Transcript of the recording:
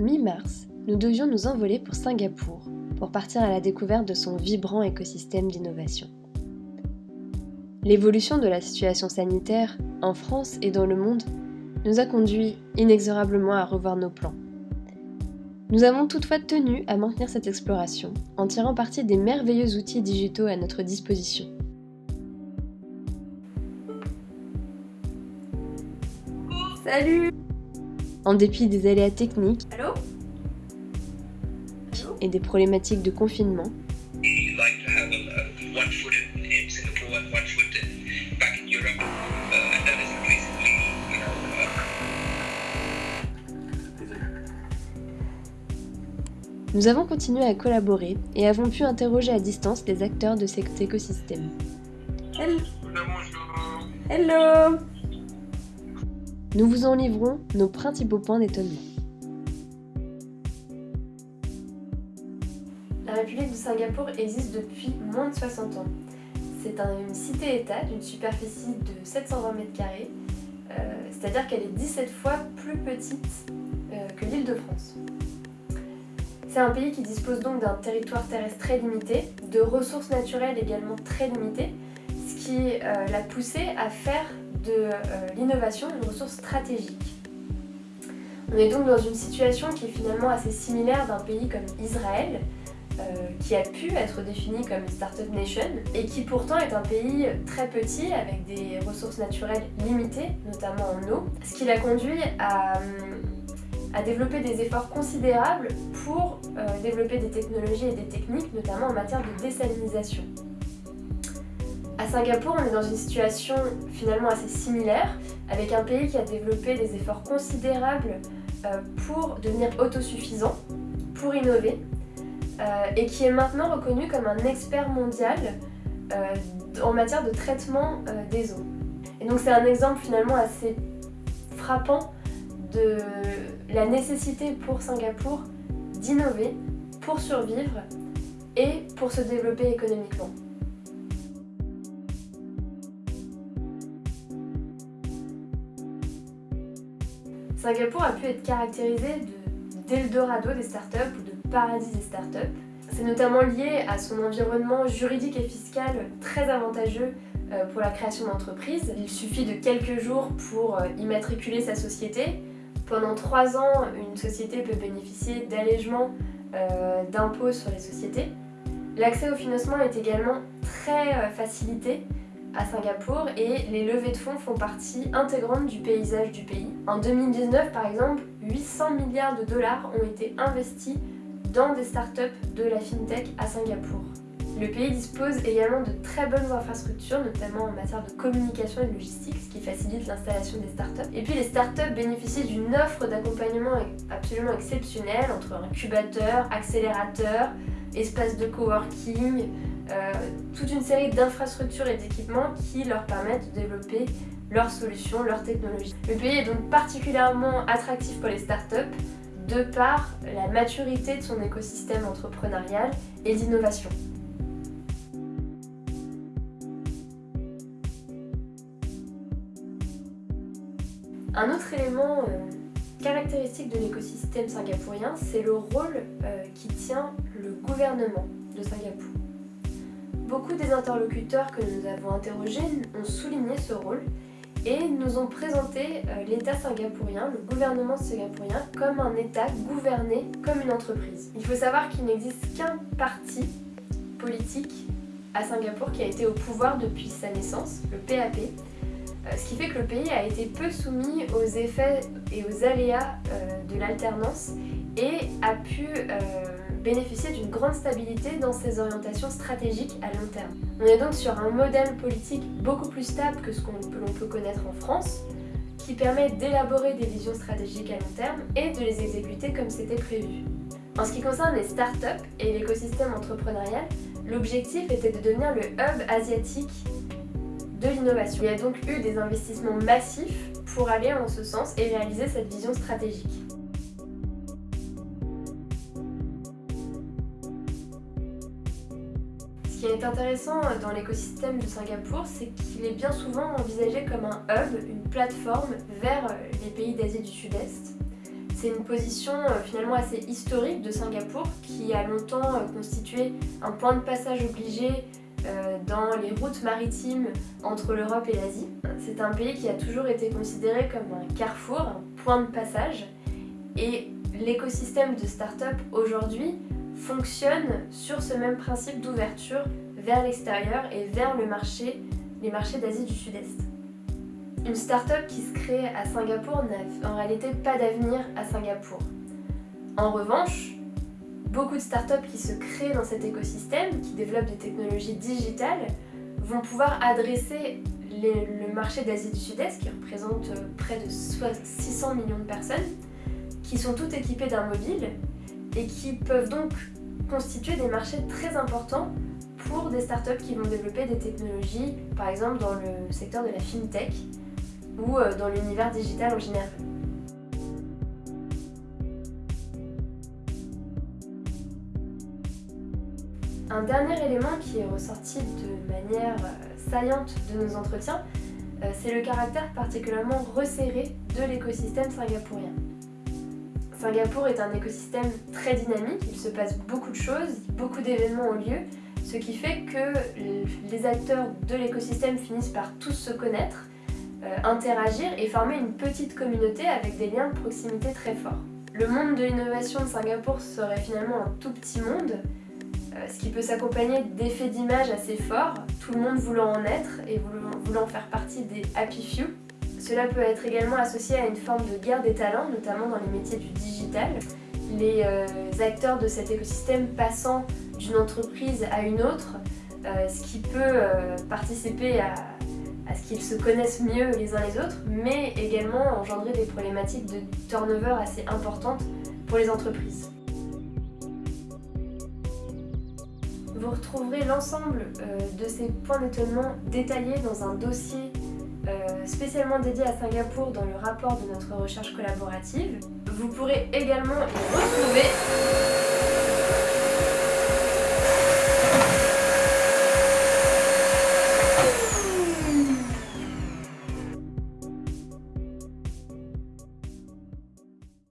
Mi-mars, nous devions nous envoler pour Singapour pour partir à la découverte de son vibrant écosystème d'innovation. L'évolution de la situation sanitaire en France et dans le monde nous a conduit inexorablement à revoir nos plans. Nous avons toutefois tenu à maintenir cette exploration en tirant parti des merveilleux outils digitaux à notre disposition. Salut En dépit des aléas techniques Allô et des problématiques de confinement, nous avons continué à collaborer et avons pu interroger à distance les acteurs de cet écosystème. Hello. Hello Nous vous en livrons nos principaux points d'étonnement. La République de Singapour existe depuis moins de 60 ans. C'est une cité-État d'une superficie de 720 mètres carrés, euh, c'est-à-dire qu'elle est 17 fois plus petite euh, que l'île de France. C'est un pays qui dispose donc d'un territoire terrestre très limité, de ressources naturelles également très limitées, ce qui euh, l'a poussé à faire de l'innovation une ressource stratégique. On est donc dans une situation qui est finalement assez similaire d'un pays comme Israël, euh, qui a pu être défini comme Startup Nation et qui pourtant est un pays très petit avec des ressources naturelles limitées, notamment en eau, ce qui l'a conduit à, euh, développer des efforts considérables pour euh, développer des technologies et des techniques, notamment en matière de désalinisation. À Singapour, on est dans une situation finalement assez similaire, avec un pays qui a développé des efforts considérables pour devenir autosuffisant, pour innover, euh, et qui est maintenant reconnu comme un expert mondial euh, en matière de traitement euh, des eaux. Et donc c'est un exemple finalement assez frappant de la nécessité pour Singapour d'innover pour survivre et pour se développer économiquement. Singapour a pu être caractérisé d'Eldorado des startups ou de paradis des startups. C'est notamment lié à son environnement juridique et fiscal très avantageux euh, pour la création d'entreprises. Il suffit de quelques jours pour euh, immatriculer sa société. Pendant trois ans, une société peut bénéficier d'allègements euh, d'impôts sur les sociétés. L'accès au financement est également très facilité à Singapour et les levées de fonds font partie intégrante du paysage du pays. En 2019 par exemple, 800 milliards de dollars ont été investis dans des startups de la FinTech à Singapour. Le pays dispose également de très bonnes infrastructures, notamment en matière de communication et de logistique, ce qui facilite l'installation des startups. Et puis les startups bénéficient d'une offre d'accompagnement absolument exceptionnelle entre incubateurs, accélérateurs, espaces de coworking, euh, toute une série d'infrastructures et d'équipements qui leur permettent de développer leurs solutions, leurs technologies. Le pays est donc particulièrement attractif pour les startups de par la maturité de son écosystème entrepreneurial et d'innovation. Un autre élément euh, caractéristique de l'écosystème singapourien, c'est le rôle euh, qui tient le gouvernement de Singapour. Beaucoup des interlocuteurs que nous avons interrogés ont souligné ce rôle et nous ont présenté euh, l'État singapourien, le gouvernement singapourien, comme un État gouverné comme une entreprise. Il faut savoir qu'il n'existe qu'un parti politique à Singapour qui a été au pouvoir depuis sa naissance, le PAP, euh, ce qui fait que le pays a été peu soumis aux effets et aux aléas euh, de l'alternance et a pu bénéficier d'une grande stabilité dans ses orientations stratégiques à long terme. On est donc sur un modèle politique beaucoup plus stable que ce que l'on peut connaître en France, qui permet d'élaborer des visions stratégiques à long terme et de les exécuter comme c'était prévu. En ce qui concerne les startups et l'écosystème entrepreneurial, l'objectif était de devenir le hub asiatique de l'innovation. Il y a donc eu des investissements massifs pour aller en ce sens et réaliser cette vision stratégique. Est intéressant dans l'écosystème de Singapour, c'est qu'il est bien souvent envisagé comme un hub, une plateforme vers les pays d'Asie du Sud-Est. C'est une position euh, finalement assez historique de Singapour qui a longtemps euh, constitué un point de passage obligé euh, dans les routes maritimes entre l'Europe et l'Asie. C'est un pays qui a toujours été considéré comme un carrefour, un point de passage et l'écosystème de start-up aujourd'hui fonctionne sur ce même principe d'ouverture vers l'extérieur et vers le marché, les marchés d'Asie du Sud-Est. Une start-up qui se crée à Singapour n'a en réalité pas d'avenir à Singapour. En revanche, beaucoup de startups qui se créent dans cet écosystème, qui développent des technologies digitales, vont pouvoir adresser le marché d'Asie du Sud-Est, qui représente euh, près de 600 millions de personnes, qui sont toutes équipées d'un mobile et qui peuvent donc constituer des marchés très importants pour des startups qui vont développer des technologies, par exemple dans le secteur de la fintech ou euh, dans l'univers digital en général. Un dernier élément qui est ressorti de manière euh, saillante de nos entretiens, euh, c'est le caractère particulièrement resserré de l'écosystème singapourien. Singapour est un écosystème très dynamique, il se passe beaucoup de choses, beaucoup d'événements ont lieu, ce qui fait que les acteurs de l'écosystème finissent par tous se connaître, euh, interagir et former une petite communauté avec des liens de proximité très forts. Le monde de l'innovation de Singapour serait finalement un tout petit monde, euh, ce qui peut s'accompagner d'effets d'image assez forts, tout le monde voulant en être et voulant faire partie des happy few. Cela peut être également associé à une forme de guerre des talents, notamment dans les métiers du digital. Les euh, acteurs de cet écosystème passant d'une entreprise à une autre, ce qui peut participer à, ce qu'ils se connaissent mieux les uns les autres, mais également engendrer des problématiques de turnover assez importantes pour les entreprises. Vous retrouverez l'ensemble euh, de ces points d'étonnement détaillés dans un dossier euh, spécialement dédié à Singapour dans le rapport de notre recherche collaborative. Vous pourrez également y retrouver